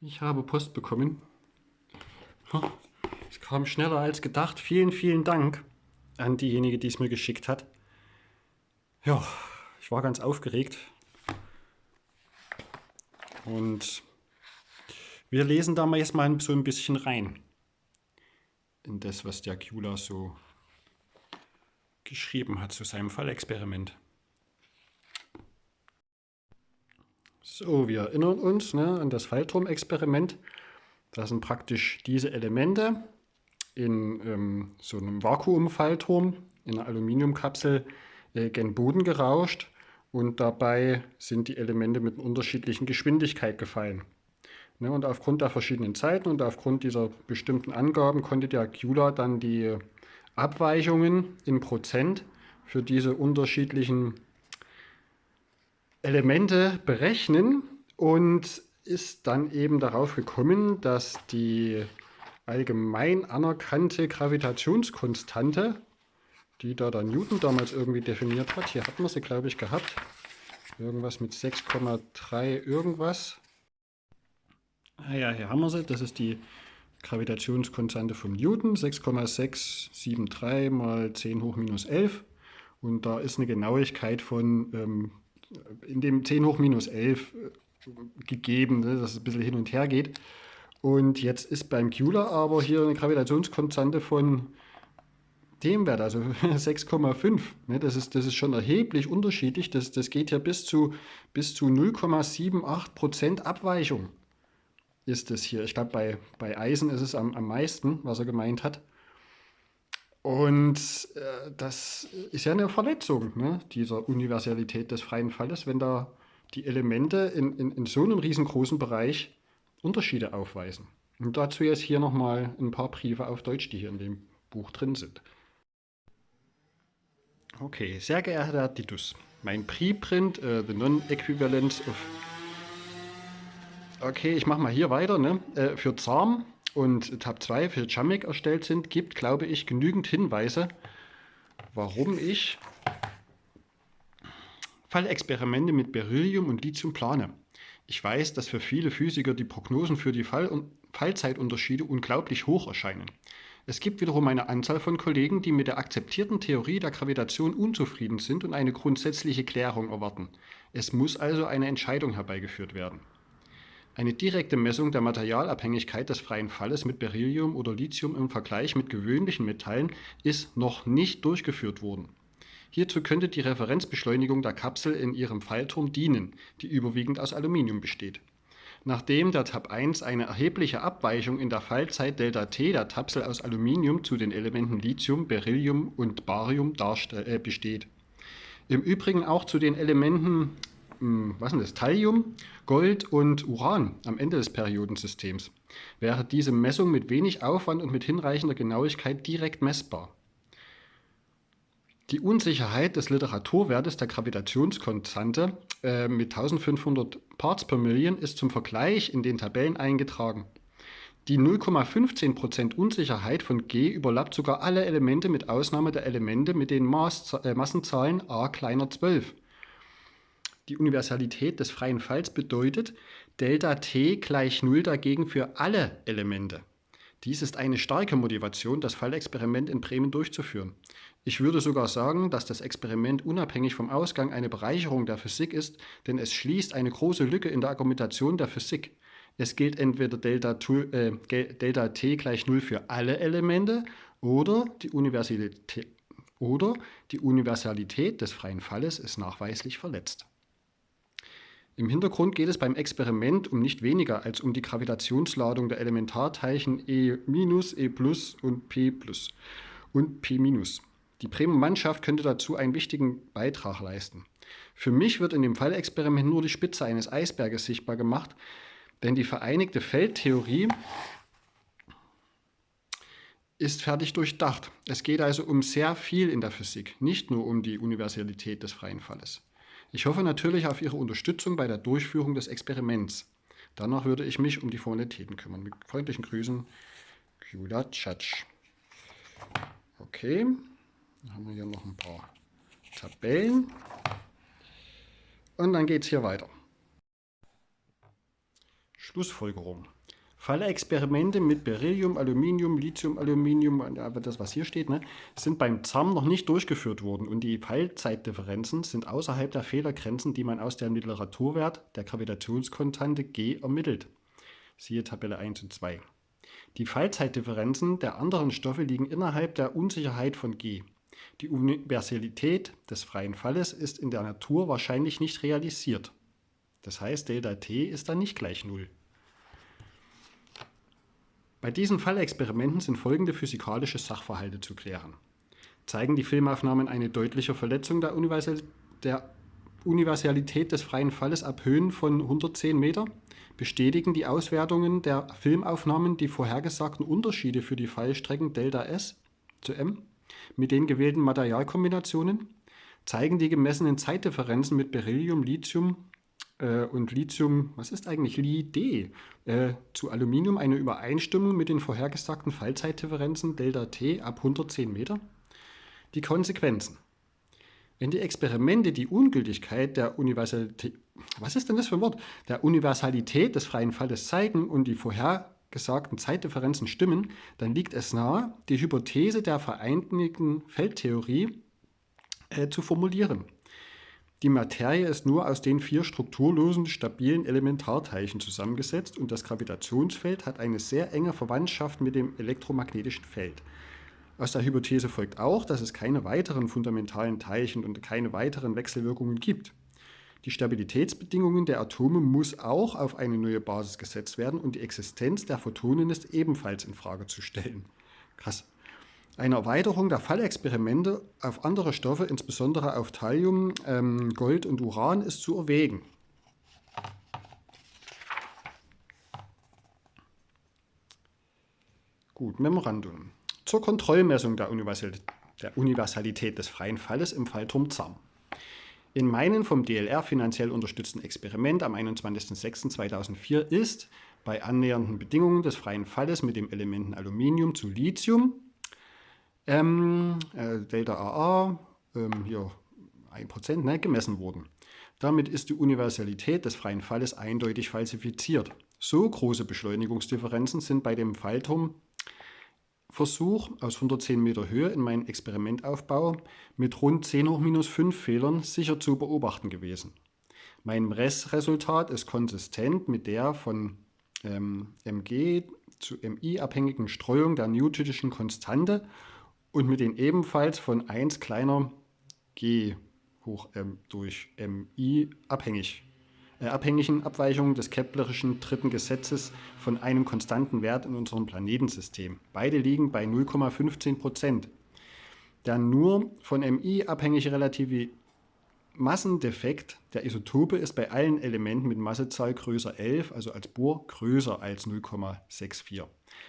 Ich habe Post bekommen. Es kam schneller als gedacht. Vielen, vielen Dank an diejenige, die es mir geschickt hat. Ja, ich war ganz aufgeregt. Und wir lesen da mal jetzt mal so ein bisschen rein in das, was der Kula so geschrieben hat zu seinem Fallexperiment. So, wir erinnern uns ne, an das Fallturmexperiment. Da sind praktisch diese Elemente in ähm, so einem Vakuumfallturm in einer Aluminiumkapsel äh, gen Boden gerauscht und dabei sind die Elemente mit unterschiedlichen Geschwindigkeit gefallen. Ne, und aufgrund der verschiedenen Zeiten und aufgrund dieser bestimmten Angaben konnte der Cula dann die Abweichungen in Prozent für diese unterschiedlichen Elemente berechnen und ist dann eben darauf gekommen, dass die allgemein anerkannte Gravitationskonstante, die da der Newton damals irgendwie definiert hat, hier hat man sie glaube ich gehabt, irgendwas mit 6,3 irgendwas. Ah ja, hier haben wir sie, das ist die Gravitationskonstante vom Newton, 6,673 mal 10 hoch minus 11 und da ist eine Genauigkeit von ähm, in dem 10 hoch minus 11 äh, gegeben, ne, dass es ein bisschen hin und her geht. Und jetzt ist beim Cula aber hier eine Gravitationskonstante von dem Wert, also 6,5. Ne, das, ist, das ist schon erheblich unterschiedlich. Das, das geht hier bis zu, bis zu 0,78% Abweichung ist es hier. Ich glaube, bei, bei Eisen ist es am, am meisten, was er gemeint hat. Und äh, das ist ja eine Verletzung ne, dieser Universalität des freien Falles, wenn da die Elemente in, in, in so einem riesengroßen Bereich Unterschiede aufweisen. Und dazu jetzt hier nochmal ein paar Briefe auf Deutsch, die hier in dem Buch drin sind. Okay, sehr geehrter Herr Titus, mein Preprint, uh, The Non-Equivalence of... Okay, ich mache mal hier weiter. Ne? Uh, für ZARM und Tab 2 für Jamik erstellt sind, gibt, glaube ich, genügend Hinweise, warum ich Fallexperimente mit Beryllium und Lithium plane. Ich weiß, dass für viele Physiker die Prognosen für die Fall Fallzeitunterschiede unglaublich hoch erscheinen. Es gibt wiederum eine Anzahl von Kollegen, die mit der akzeptierten Theorie der Gravitation unzufrieden sind und eine grundsätzliche Klärung erwarten. Es muss also eine Entscheidung herbeigeführt werden. Eine direkte Messung der Materialabhängigkeit des freien Falles mit Beryllium oder Lithium im Vergleich mit gewöhnlichen Metallen ist noch nicht durchgeführt worden. Hierzu könnte die Referenzbeschleunigung der Kapsel in ihrem Fallturm dienen, die überwiegend aus Aluminium besteht. Nachdem der Tab 1 eine erhebliche Abweichung in der Fallzeit Δt der Kapsel aus Aluminium zu den Elementen Lithium, Beryllium und Barium äh, besteht. Im Übrigen auch zu den Elementen hm, was ist das, Thallium, Gold und Uran am Ende des Periodensystems, wäre diese Messung mit wenig Aufwand und mit hinreichender Genauigkeit direkt messbar. Die Unsicherheit des Literaturwertes der Gravitationskonstante äh, mit 1500 Parts per Million ist zum Vergleich in den Tabellen eingetragen. Die 0,15% Unsicherheit von G überlappt sogar alle Elemente mit Ausnahme der Elemente mit den Maß, äh, Massenzahlen a kleiner 12. Die Universalität des freien Falls bedeutet Delta t gleich 0 dagegen für alle Elemente. Dies ist eine starke Motivation, das Fallexperiment in Bremen durchzuführen. Ich würde sogar sagen, dass das Experiment unabhängig vom Ausgang eine Bereicherung der Physik ist, denn es schließt eine große Lücke in der Argumentation der Physik. Es gilt entweder Delta, äh, Delta t gleich 0 für alle Elemente oder die, oder die Universalität des freien Falles ist nachweislich verletzt. Im Hintergrund geht es beim Experiment um nicht weniger als um die Gravitationsladung der Elementarteilchen E-, E und P und P-. Die Bremer Mannschaft könnte dazu einen wichtigen Beitrag leisten. Für mich wird in dem Fallexperiment nur die Spitze eines Eisberges sichtbar gemacht, denn die vereinigte Feldtheorie ist fertig durchdacht. Es geht also um sehr viel in der Physik, nicht nur um die Universalität des freien Falles. Ich hoffe natürlich auf Ihre Unterstützung bei der Durchführung des Experiments. Danach würde ich mich um die Formalitäten kümmern. Mit freundlichen Grüßen, Kula Tschatsch. Okay, dann haben wir hier noch ein paar Tabellen. Und dann geht es hier weiter. Schlussfolgerung. Fallexperimente mit Beryllium, Aluminium, Lithium, Aluminium, das was hier steht, ne, sind beim ZAM noch nicht durchgeführt worden und die Fallzeitdifferenzen sind außerhalb der Fehlergrenzen, die man aus dem Literaturwert der Gravitationskonstante G ermittelt. Siehe Tabelle 1 und 2. Die Fallzeitdifferenzen der anderen Stoffe liegen innerhalb der Unsicherheit von G. Die Universalität des freien Falles ist in der Natur wahrscheinlich nicht realisiert. Das heißt, Delta T ist dann nicht gleich 0. Bei diesen Fallexperimenten sind folgende physikalische Sachverhalte zu klären. Zeigen die Filmaufnahmen eine deutliche Verletzung der, Universal der Universalität des freien Falles ab Höhen von 110 Meter? Bestätigen die Auswertungen der Filmaufnahmen die vorhergesagten Unterschiede für die Fallstrecken Delta S zu M mit den gewählten Materialkombinationen? Zeigen die gemessenen Zeitdifferenzen mit Beryllium, Lithium äh, und Lithium, was ist eigentlich Li-D, äh, zu Aluminium eine Übereinstimmung mit den vorhergesagten Fallzeitdifferenzen Delta T ab 110 Meter? Die Konsequenzen. Wenn die Experimente die Ungültigkeit der Universalität, was ist denn das für ein Wort, der Universalität des freien Falles zeigen und die vorhergesagten Zeitdifferenzen stimmen, dann liegt es nahe, die Hypothese der vereinigten Feldtheorie äh, zu formulieren. Die Materie ist nur aus den vier strukturlosen, stabilen Elementarteilchen zusammengesetzt und das Gravitationsfeld hat eine sehr enge Verwandtschaft mit dem elektromagnetischen Feld. Aus der Hypothese folgt auch, dass es keine weiteren fundamentalen Teilchen und keine weiteren Wechselwirkungen gibt. Die Stabilitätsbedingungen der Atome muss auch auf eine neue Basis gesetzt werden und die Existenz der Photonen ist ebenfalls in Frage zu stellen. Krass. Eine Erweiterung der Fallexperimente auf andere Stoffe, insbesondere auf Thallium, ähm, Gold und Uran, ist zu erwägen. Gut, Memorandum. Zur Kontrollmessung der, Universal der Universalität des freien Falles im Fallturm ZAM. In meinem vom DLR finanziell unterstützten Experiment am 21.06.2004 ist bei annähernden Bedingungen des freien Falles mit dem Elementen Aluminium zu Lithium ähm, äh, Delta AA, ähm, hier 1%, ne, gemessen wurden. Damit ist die Universalität des freien Falles eindeutig falsifiziert. So große Beschleunigungsdifferenzen sind bei dem Fallturmversuch aus 110 Meter Höhe in meinem Experimentaufbau mit rund 10 hoch minus 5 Fehlern sicher zu beobachten gewesen. Mein Messresultat ist konsistent mit der von ähm, mg zu mi abhängigen Streuung der newtonischen Konstante und mit den ebenfalls von 1 kleiner g hoch m durch mi abhängig, äh, abhängigen Abweichungen des Keplerischen dritten Gesetzes von einem konstanten Wert in unserem Planetensystem. Beide liegen bei 0,15 Prozent. Der nur von mi abhängige relative Massendefekt der Isotope ist bei allen Elementen mit Massezahl größer 11, also als Bohr, größer als 0,64.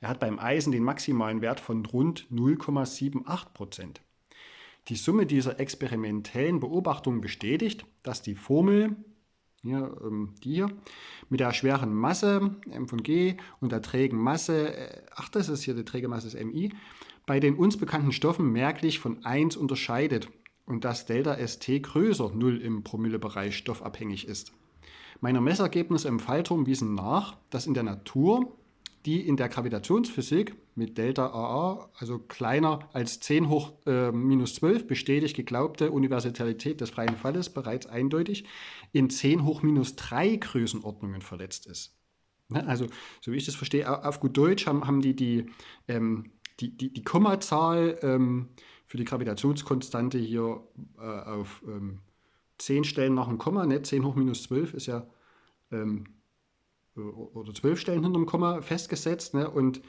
Er hat beim Eisen den maximalen Wert von rund 0,78% Die Summe dieser experimentellen Beobachtungen bestätigt, dass die Formel, hier, ähm, die hier, mit der schweren Masse m von g und der trägen Masse, äh, ach das ist hier die träge Masse ist mi, bei den uns bekannten Stoffen merklich von 1 unterscheidet und dass Delta St größer 0 im Promillebereich stoffabhängig ist. Meine Messergebnisse im Fallturm wiesen nach, dass in der Natur die in der Gravitationsphysik mit Delta AA, also kleiner als 10 hoch äh, minus 12, bestätigt geglaubte Universalität des freien Falles bereits eindeutig in 10 hoch minus 3 Größenordnungen verletzt ist. Ne, also, so wie ich das verstehe, auf gut Deutsch haben, haben die die, ähm, die, die, die Kommazahl ähm, für die Gravitationskonstante hier äh, auf ähm, 10 Stellen nach dem Komma, ne? 10 hoch minus 12 ist ja ähm, äh, oder 12 Stellen hinter dem Komma festgesetzt. Ne? Und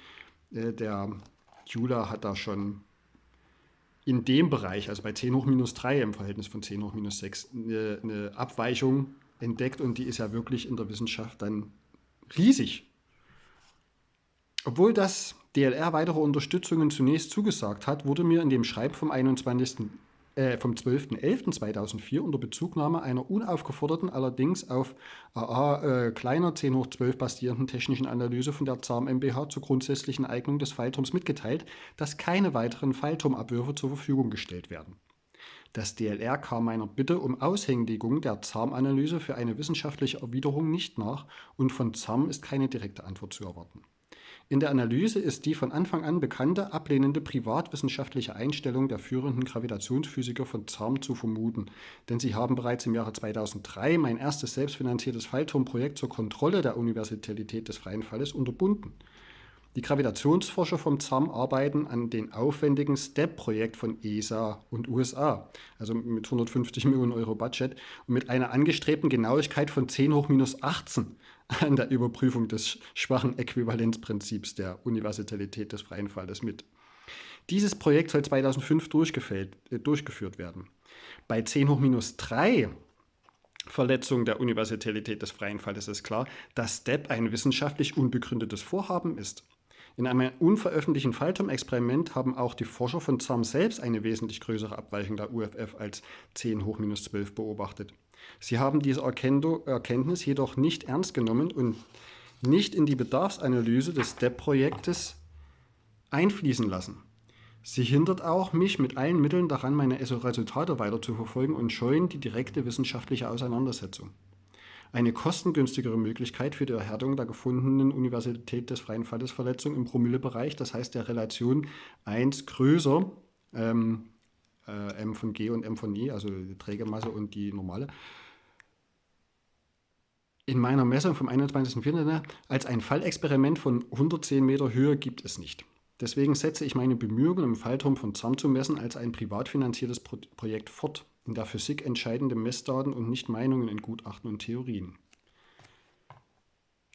äh, der Euler hat da schon in dem Bereich, also bei 10 hoch minus 3 im Verhältnis von 10 hoch minus 6, eine, eine Abweichung entdeckt und die ist ja wirklich in der Wissenschaft dann riesig. Obwohl das DLR weitere Unterstützungen zunächst zugesagt hat, wurde mir in dem Schreiben vom, 21, äh, vom 12.11.2004 unter Bezugnahme einer unaufgeforderten, allerdings auf AA äh, kleiner 10 hoch 12 basierenden technischen Analyse von der ZARM MBH zur grundsätzlichen Eignung des Pfeilturms mitgeteilt, dass keine weiteren Pfeilturmabwürfe zur Verfügung gestellt werden. Das DLR kam meiner Bitte um Aushändigung der ZARM-Analyse für eine wissenschaftliche Erwiderung nicht nach und von ZARM ist keine direkte Antwort zu erwarten. In der Analyse ist die von Anfang an bekannte, ablehnende privatwissenschaftliche Einstellung der führenden Gravitationsphysiker von ZARM zu vermuten, denn sie haben bereits im Jahre 2003 mein erstes selbstfinanziertes Fallturmprojekt zur Kontrolle der Universalität des freien Falles unterbunden. Die Gravitationsforscher vom ZARM arbeiten an dem aufwendigen STEP-Projekt von ESA und USA, also mit 150 Millionen Euro Budget und mit einer angestrebten Genauigkeit von 10 hoch minus 18 an der Überprüfung des schwachen Äquivalenzprinzips der Universalität des freien Falles mit. Dieses Projekt soll 2005 äh, durchgeführt werden. Bei 10 hoch minus 3 Verletzung der Universalität des freien Falles ist klar, dass STEP ein wissenschaftlich unbegründetes Vorhaben ist. In einem unveröffentlichten Fallturm-Experiment haben auch die Forscher von ZAM selbst eine wesentlich größere Abweichung der UFF als 10 hoch minus 12 beobachtet. Sie haben diese Erkenntnis jedoch nicht ernst genommen und nicht in die Bedarfsanalyse des STEP-Projektes einfließen lassen. Sie hindert auch mich mit allen Mitteln daran, meine Resultate weiter zu verfolgen und scheuen die direkte wissenschaftliche Auseinandersetzung. Eine kostengünstigere Möglichkeit für die Erhärtung der gefundenen Universität des freien Fallesverletzung im Promillebereich, das heißt der Relation 1 größer, ähm, äh, M von G und M von I, also die Trägermasse und die normale, in meiner Messung vom 21.04. als ein Fallexperiment von 110 Meter Höhe gibt es nicht. Deswegen setze ich meine Bemühungen, im Fallturm von ZAM zu messen, als ein privat finanziertes Pro Projekt fort. In der Physik entscheidende Messdaten und nicht Meinungen in Gutachten und Theorien.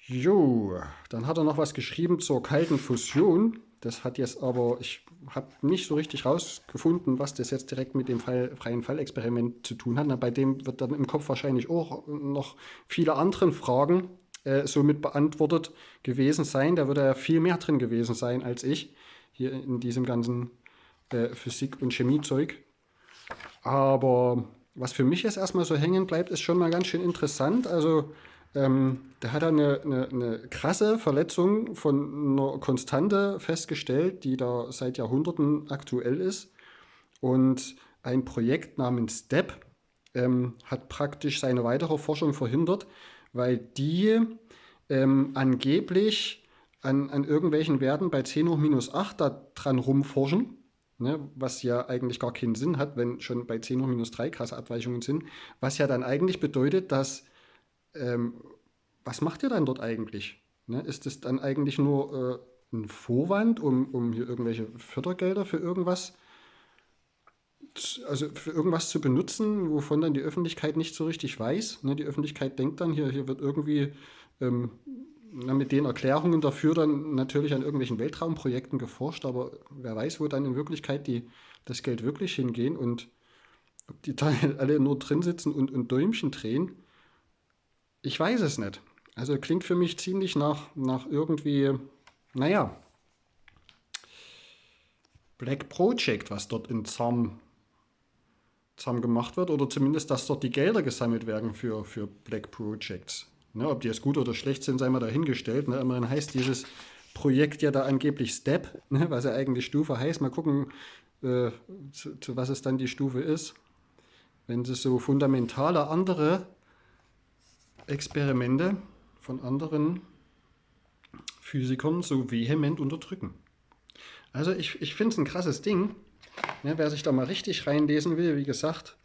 Jo, dann hat er noch was geschrieben zur kalten Fusion. Das hat jetzt aber, ich habe nicht so richtig rausgefunden, was das jetzt direkt mit dem Fall, freien Fallexperiment zu tun hat. Na, bei dem wird dann im Kopf wahrscheinlich auch noch viele andere Fragen äh, somit beantwortet gewesen sein. Da würde ja viel mehr drin gewesen sein als ich hier in diesem ganzen äh, Physik- und Chemiezeug. Aber was für mich jetzt erstmal so hängen bleibt, ist schon mal ganz schön interessant. Also ähm, da hat er eine, eine, eine, krasse Verletzung von einer Konstante festgestellt, die da seit Jahrhunderten aktuell ist. Und ein Projekt namens STEP ähm, hat praktisch seine weitere Forschung verhindert, weil die ähm, angeblich an, an irgendwelchen Werten bei 10 hoch minus 8 da dran rumforschen. Ne, was ja eigentlich gar keinen Sinn hat, wenn schon bei 10 hoch minus 3 krasse Abweichungen sind. Was ja dann eigentlich bedeutet, dass ähm, was macht ihr dann dort eigentlich? Ne? Ist es dann eigentlich nur äh, ein Vorwand, um, um hier irgendwelche Fördergelder für irgendwas, also für irgendwas zu benutzen, wovon dann die Öffentlichkeit nicht so richtig weiß? Ne? Die Öffentlichkeit denkt dann, hier, hier wird irgendwie ähm, mit den Erklärungen dafür dann natürlich an irgendwelchen Weltraumprojekten geforscht, aber wer weiß, wo dann in Wirklichkeit die, das Geld wirklich hingehen und ob die da alle nur drin sitzen und, und Däumchen drehen. Ich weiß es nicht. Also klingt für mich ziemlich nach, nach irgendwie, naja, Black Project, was dort in ZAM, ZAM gemacht wird, oder zumindest, dass dort die Gelder gesammelt werden für, für Black Projects. Ne, ob die jetzt gut oder schlecht sind, sei mal dahingestellt. Ne? Immerhin heißt dieses Projekt ja da angeblich Step, ne? was ja eigentlich Stufe heißt. Mal gucken, äh, zu, zu was es dann die Stufe ist. Wenn sie so fundamentale andere Experimente von anderen Physikern so vehement unterdrücken. Also ich, ich finde es ein krasses Ding. Ja, wer sich da mal richtig reinlesen will, wie gesagt,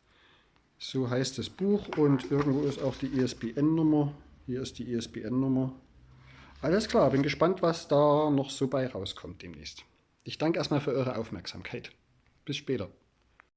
so heißt das Buch und irgendwo ist auch die ISBN-Nummer. Hier ist die ISBN-Nummer. Alles klar, bin gespannt, was da noch so bei rauskommt demnächst. Ich danke erstmal für eure Aufmerksamkeit. Bis später.